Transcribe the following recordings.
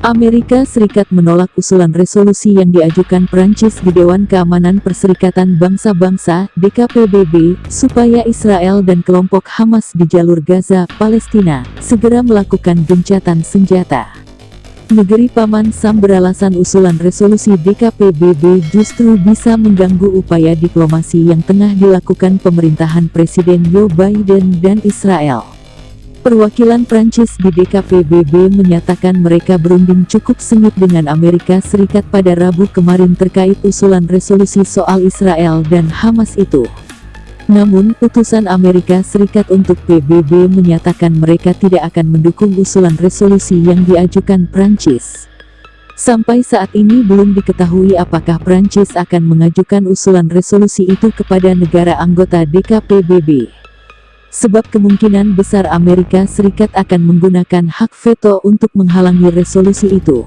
Amerika Serikat menolak usulan resolusi yang diajukan Prancis di Dewan Keamanan Perserikatan Bangsa-Bangsa (DKPBB) supaya Israel dan kelompok Hamas di jalur Gaza, Palestina, segera melakukan gencatan senjata. Negeri Paman Sam beralasan usulan resolusi DKPBB justru bisa mengganggu upaya diplomasi yang tengah dilakukan pemerintahan Presiden Joe Biden dan Israel. Perwakilan Prancis di DKPBB menyatakan mereka berunding cukup sengit dengan Amerika Serikat pada Rabu kemarin terkait usulan resolusi soal Israel dan Hamas itu. Namun, utusan Amerika Serikat untuk PBB menyatakan mereka tidak akan mendukung usulan resolusi yang diajukan Prancis. Sampai saat ini belum diketahui apakah Prancis akan mengajukan usulan resolusi itu kepada negara anggota DKPBB sebab kemungkinan besar Amerika Serikat akan menggunakan hak veto untuk menghalangi resolusi itu.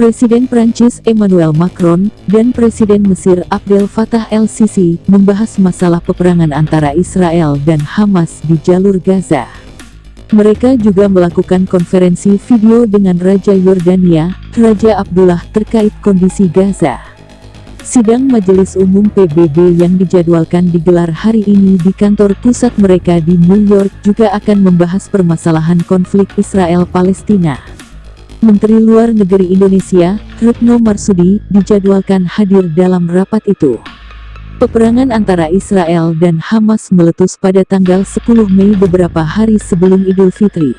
Presiden Prancis Emmanuel Macron dan Presiden Mesir Abdel Fattah el-Sisi membahas masalah peperangan antara Israel dan Hamas di jalur Gaza. Mereka juga melakukan konferensi video dengan Raja Yordania, Raja Abdullah terkait kondisi Gaza. Sidang Majelis Umum PBB yang dijadwalkan digelar hari ini di kantor pusat mereka di New York juga akan membahas permasalahan konflik Israel-Palestina. Menteri Luar Negeri Indonesia, Retno Marsudi, dijadwalkan hadir dalam rapat itu. Peperangan antara Israel dan Hamas meletus pada tanggal 10 Mei beberapa hari sebelum Idul Fitri.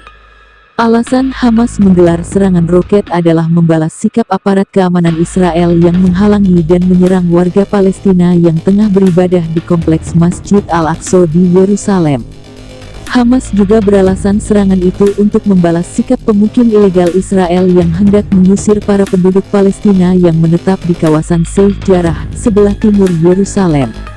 Alasan Hamas menggelar serangan roket adalah membalas sikap aparat keamanan Israel yang menghalangi dan menyerang warga Palestina yang tengah beribadah di kompleks Masjid Al-Aqsa di Yerusalem. Hamas juga beralasan serangan itu untuk membalas sikap pemukim ilegal Israel yang hendak mengusir para penduduk Palestina yang menetap di kawasan Sheikh Jarrah, sebelah timur Yerusalem.